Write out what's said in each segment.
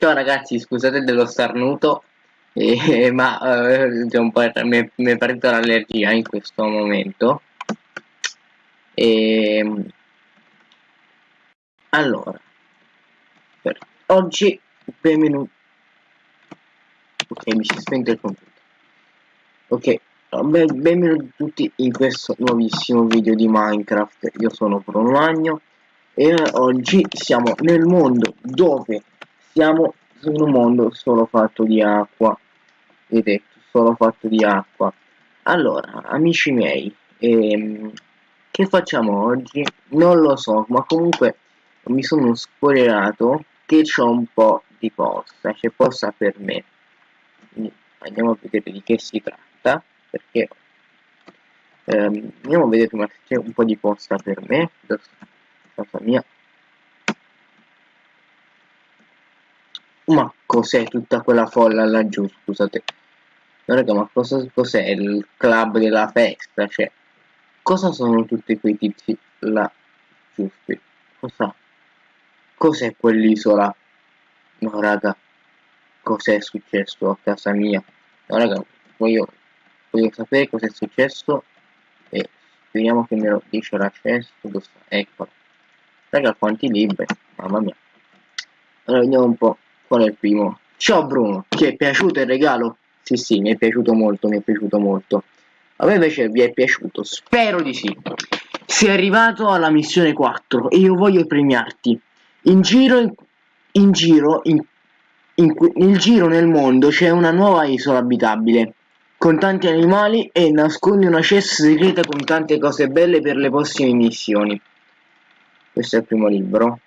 Ciao ragazzi, scusate dello starnuto, eh, ma eh, mi, mi è partita l'allergia in questo momento. E, ehm, allora, per oggi, benvenuti. Ok, mi si è spento il computer. Ok, benvenuti tutti in questo nuovissimo video di Minecraft. Io sono Bruno Magno e oggi siamo nel mondo dove siamo su un mondo solo fatto di acqua. Vedete solo fatto di acqua. Allora amici miei ehm, che facciamo oggi? Non lo so ma comunque mi sono spoilerato che c'è un po' di posta c'è posta per me. Andiamo a vedere di che si tratta perché ehm, andiamo a vedere se c'è un po' di posta per me casa mia ma cos'è tutta quella folla laggiù? Scusate. No, raga ma cos'è il club della festa? Cioè cosa sono tutti quei tizi là? Giusti cosa? Cos'è quell'isola? No raga. Cos'è successo a casa mia? No raga voglio voglio sapere cos'è successo e speriamo che me lo dice l'accesso ecco Raga quanti libri, mamma mia. Allora vediamo un po' qual è il primo. Ciao Bruno, ti è piaciuto il regalo? Sì sì, mi è piaciuto molto, mi è piaciuto molto. A me invece vi è piaciuto, spero di sì. Sei arrivato alla missione 4 e io voglio premiarti. In giro, in, in giro, in, in, nel giro nel mondo c'è una nuova isola abitabile con tanti animali e nasconde una cesta segreta con tante cose belle per le prossime missioni questo è il primo libro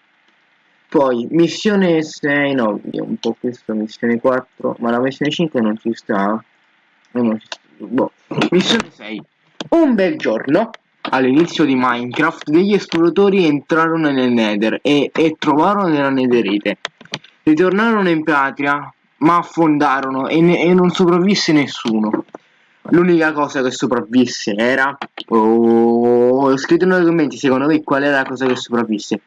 poi missione 6 no un po' questo missione 4 ma la missione 5 non ci sta non ci sta. Boh. missione 6 un bel giorno all'inizio di Minecraft degli esploratori entrarono nel Nether e, e trovarono nella Netherite ritornarono in patria ma affondarono e, ne, e non sopravvisse nessuno L'unica cosa che sopravvisse era... Oh, scritto nei commenti secondo voi qual è la cosa che sopravvisse.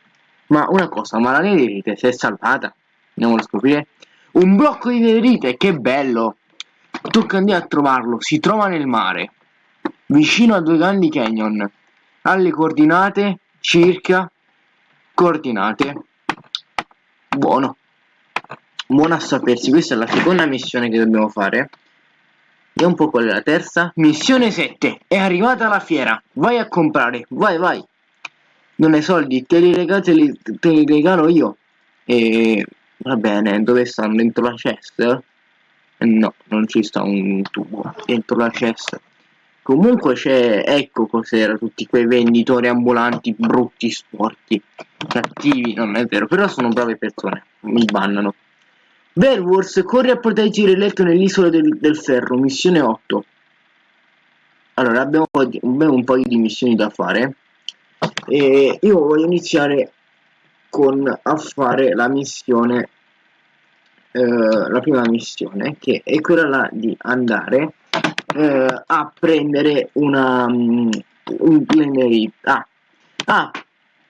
Ma una cosa, ma la netherite si è salvata? Andiamo a scoprire. Un blocco di netherite, che bello! Tocca andare a trovarlo, si trova nel mare. Vicino a due grandi canyon. Alle coordinate circa... Coordinate. Buono. Buono a sapersi, questa è la seconda missione che dobbiamo fare. Vediamo un po' qual è la terza. Missione 7. È arrivata la fiera. Vai a comprare. Vai, vai. Non hai soldi. Te li, regalo, te li, te li regalo io. E... Va bene. Dove stanno? Dentro la cesta? No, non ci sta un tubo. Dentro la cesta. Comunque c'è... Ecco cos'era. Tutti quei venditori ambulanti brutti, sporchi. Cattivi. Non è vero. Però sono brave persone. Mi bannano. Beowulf corre a proteggere il letto nell'isola del, del, ferro, missione 8. Allora, abbiamo un po, di, un paio di missioni da fare. E io voglio iniziare con a fare la missione, eh, la prima missione, che è quella là di andare eh, a prendere una, um, un plenary. Ah, ah,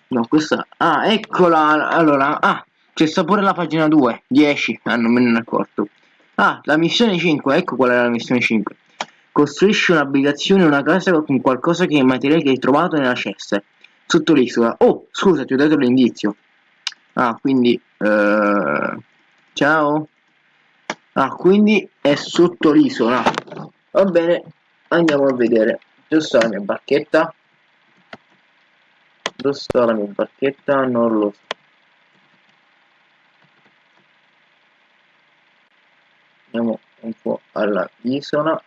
no, questa, ah, eccola, allora, ah, c'è sta pure la pagina 2, 10, ah non me ne accorto. Ah, la missione 5, ecco qual è la missione 5. Costruisci un'abitazione, una casa con qualcosa che è materiale che hai trovato nella cesta, sotto l'isola. Oh, scusa, ti ho dato l'indizio. Ah, quindi... Uh, ciao. Ah, quindi è sotto l'isola. Va bene, andiamo a vedere. Dove sta la mia barchetta? Dove sta la mia barchetta? Non lo so. andiamo un po' alla isola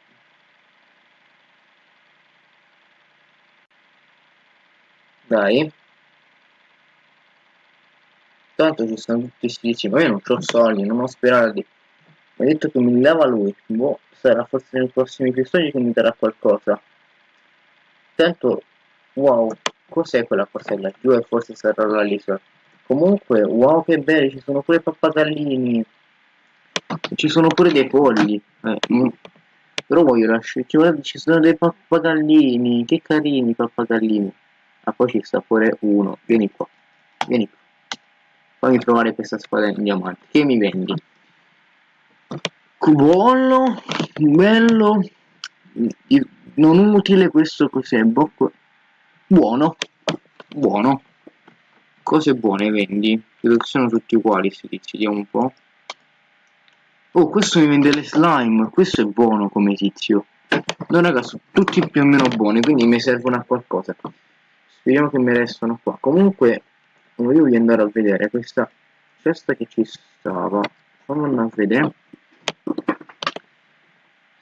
dai. Tanto ci sono tutti questi ma io non ho soldi non ho sperati. Mi ha detto che mi dava lui. Boh sarà forse nei prossimi episodi che mi darà qualcosa. Tanto wow cos'è quella cosa laggiù e forse sarà l'isola comunque wow che belli ci sono pure pappagallini ci sono pure dei polli. Eh, mm. però voglio lasciare ci sono dei pappagallini che carini pappagallini ah poi ci sta pure uno. Vieni qua. Vieni qua. Fammi trovare questa spada in diamante. Che mi vendi? Buono bello non utile questo cos'è bocco. Buono. Buono. Cose buone vendi. Credo che sono tutti uguali se ti vediamo un po' oh questo mi vende le slime. Questo è buono come tizio. No raga sono tutti più o meno buoni quindi mi servono a qualcosa speriamo che mi restano qua. Comunque volevo andare a vedere questa cesta che ci stava. Fammi a vedere.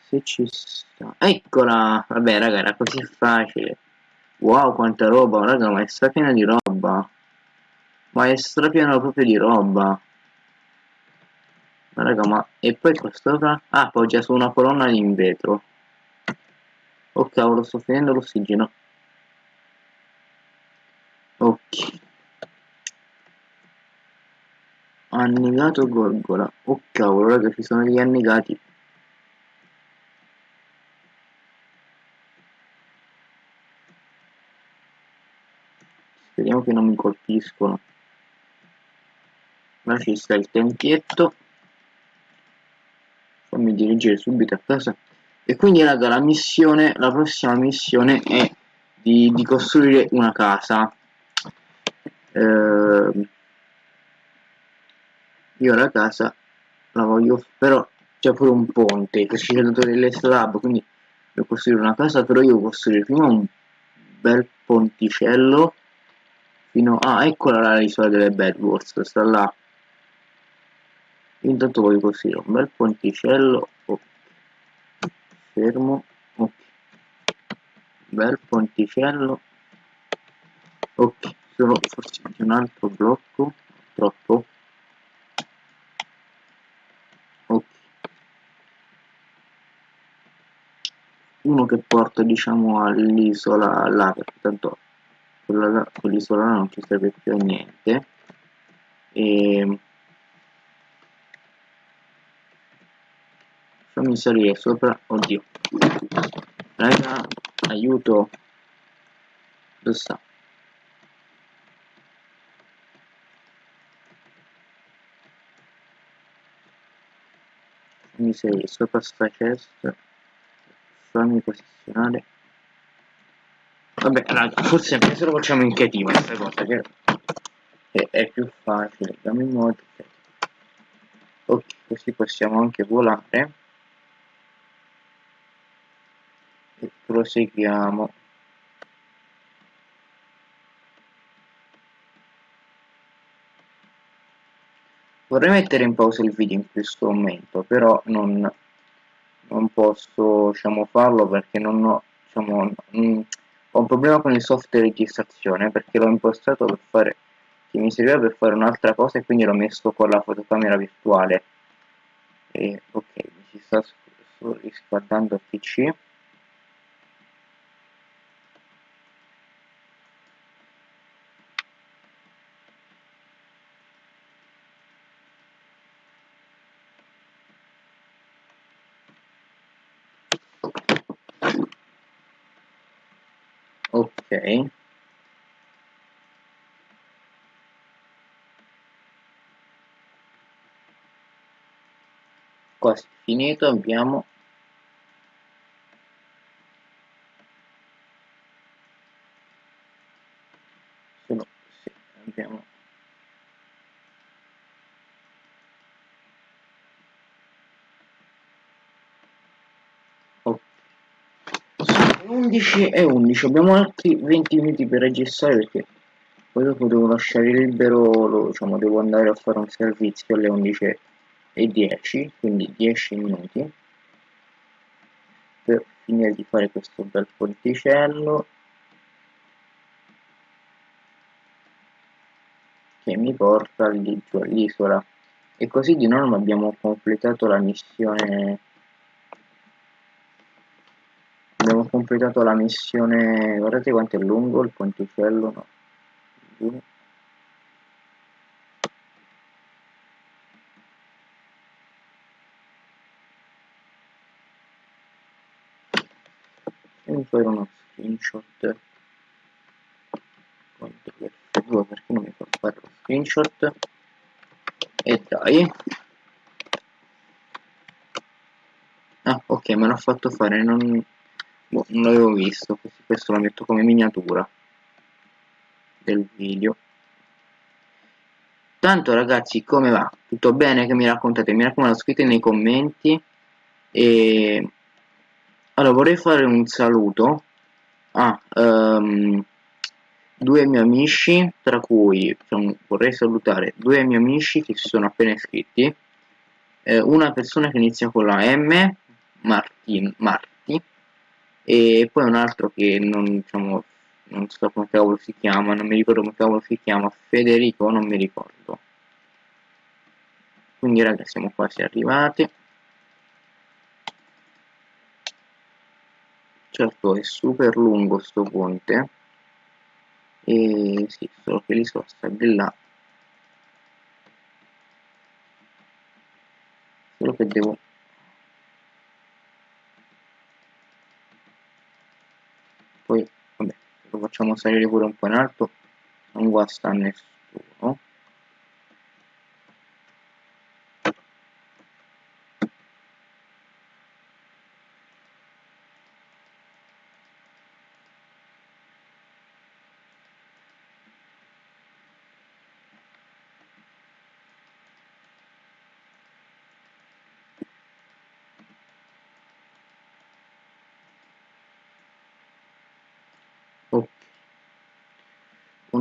Se ci sta. Eccola! Vabbè raga era così facile. Wow quanta roba. Raga ma è strapiena di roba. Ma è strapiena proprio di roba. Ma raga ma e poi qua sopra? Ah poggia su una colonna in vetro. Oh cavolo sto finendo l'ossigeno ok. Annegato gorgola. Oh cavolo raga ci sono gli annegati speriamo che non mi colpiscono. Ma ci sta il tempietto fammi dirigere subito a casa. E quindi raga la missione la prossima missione è di, di costruire una casa eh, io la casa la voglio però c'è pure un ponte che ci dato delle slab quindi devo costruire una casa però io devo costruire prima un bel ponticello fino a ah, eccola l'isola delle Bedwars sta là intanto voglio costruire un bel ponticello oh. fermo ok bel ponticello ok solo forse anche un altro blocco troppo uno che porta diciamo all'isola là perché tanto quell'isola là non ci serve più a niente. E fammi salire sopra oddio. Raga aiuto. Dove sta salire sopra sta chest fammi posizionare. Vabbè raga forse anche se lo facciamo in creativa questa cosa che è, più facile dammi in modo ok così possiamo anche volare. E proseguiamo vorrei mettere in pausa il video in questo momento però non non posso diciamo, farlo perché non ho, diciamo, mh, ho un problema con il software di registrazione perché l'ho impostato per fare che mi serviva per fare un'altra cosa e quindi l'ho messo con la fotocamera virtuale. E ok mi si sta riscaldando il pc ok quasi finito abbiamo solo sì, abbiamo 11 e 11 abbiamo altri 20 minuti per registrare perché poi dopo devo lasciare libero lo, diciamo devo andare a fare un servizio alle 11 e 10 quindi 10 minuti per finire di fare questo bel ponticello. Che mi porta all'isola. E così di norma abbiamo completato la missione abbiamo completato la missione guardate quanto è lungo il ponticello no. e fare uno screenshot. Quanto F2 perché non mi fa fare lo screenshot? Vai ah ok me l'ha fatto fare non, boh, non l'avevo visto questo lo metto come miniatura del video. Tanto ragazzi come va? Tutto bene che mi raccontate? Mi raccomando scrivete nei commenti. E allora vorrei fare un saluto a um, due miei amici tra cui vorrei salutare due miei amici che si sono appena iscritti. Eh, una persona che inizia con la M Martin, Marti e poi un altro che non diciamo non so come cavolo si chiama non mi ricordo come cavolo si chiama Federico non mi ricordo. Quindi ragazzi siamo quasi arrivati. Certo è super lungo sto ponte. E sì, solo che li sosta di là. Solo che devo facciamo salire pure un po' in alto non guasta nessuno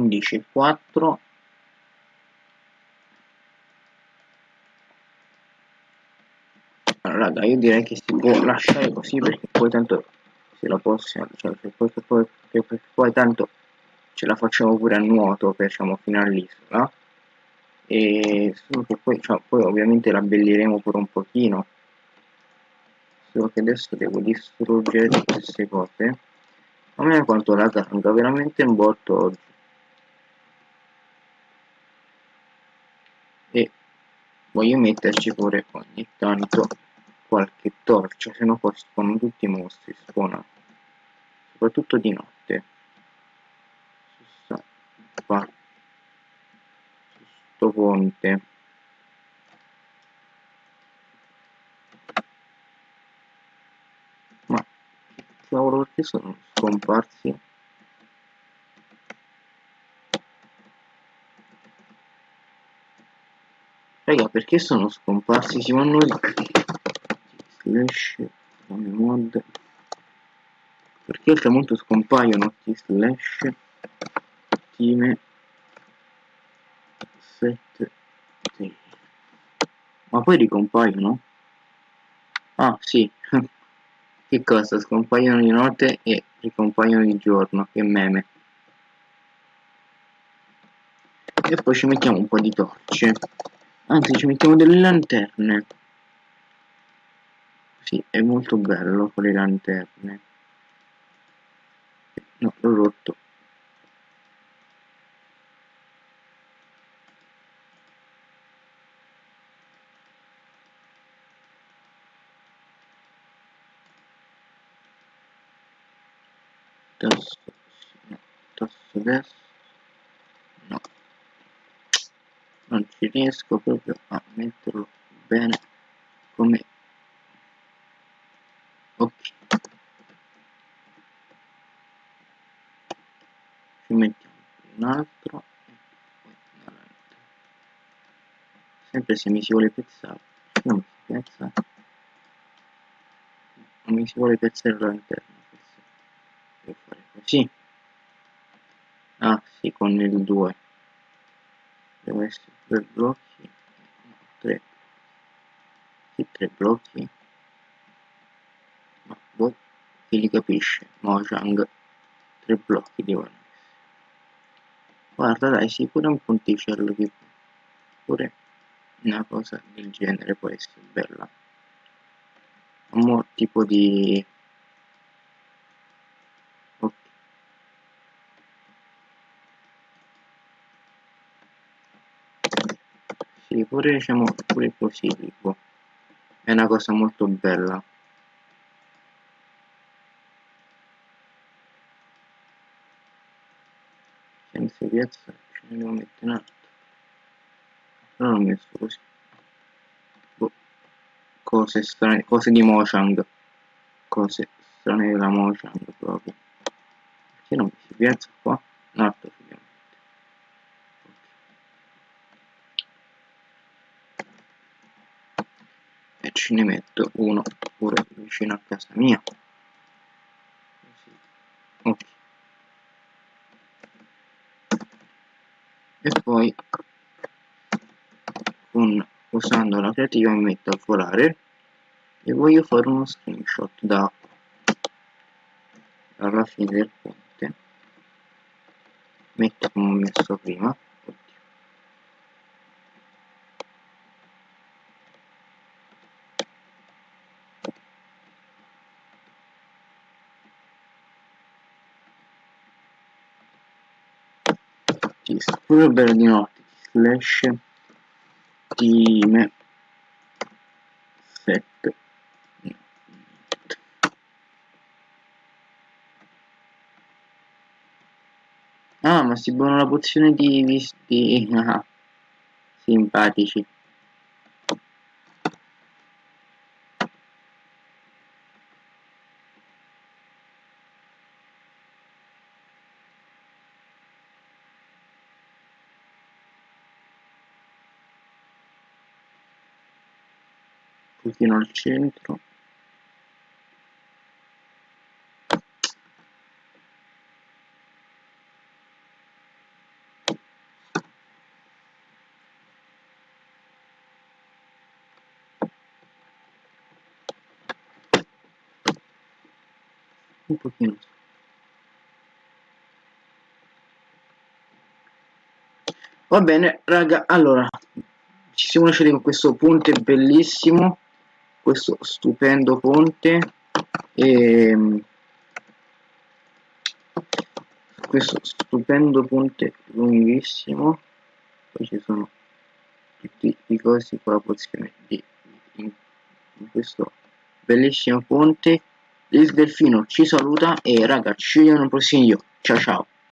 11 4 allora raga io direi che si può lasciare così perché poi tanto se la possiamo cioè poi, poi, poi, poi tanto ce la facciamo pure a nuoto facciamo fino all'isola e solo che poi, cioè, poi ovviamente la abbelliremo pure un pochino. Solo che adesso devo distruggere queste cose. A me quanto la carga veramente un botto oggi e voglio metterci pure ogni tanto qualche torcia se no poi spawnano tutti i mostri spawnano soprattutto di notte. Su qua sto ponte. Ma cavolo perché sono scomparsi Raga, perché sono scomparsi? Si vanno slash come mod perché al tramonto scompaiono t slash time set sì. ma poi ricompaiono? ah sì che cosa? scompaiono di notte e ricompaiono di giorno che meme e poi ci mettiamo un po' di torce anzi ci mettiamo delle lanterne. Sì è molto bello con le lanterne. No l'ho rotto. Tasto no, tasto destro non ci riesco proprio a metterlo bene come ok. Ci mettiamo un altro sempre se mi si vuole pezzare non mi si pezza non mi si vuole pezzare all'interno forse. Devo fare così. Ah sì con il 2 devo essere due blocchi. Tre. Sì, tre blocchi. Ma boh chi li capisce? Mojang. Tre blocchi devono essere. Guarda dai sì pure un ponticello che pure una cosa del genere può essere bella. Un tipo di pure diciamo pure così tipo è una cosa molto bella. Senza piazza ce ne devo mettere un altro. Però l'ho messo così. Cose strane cose di Mojang. Cose strane della Mojang proprio. Perché non si piazza qua? Un altro ce ne metto uno pure vicino a casa mia. Ok. E poi con, usando la creativa mi metto a volare e voglio fare uno screenshot da alla fine del ponte. Metto come ho messo prima pure bello di notte. Slash team 7 ah ma si buona la pozione di visti ah, simpatici pochino al centro. Un pochino. Va bene raga allora ci siamo lasciati con questo ponte bellissimo questo stupendo ponte e ehm, questo stupendo ponte lunghissimo. Poi ci sono tutti i cosi con la pozione di in, in questo bellissimo ponte. Il delfino ci saluta e ragazzi ci vediamo nel prossimo video. Ciao ciao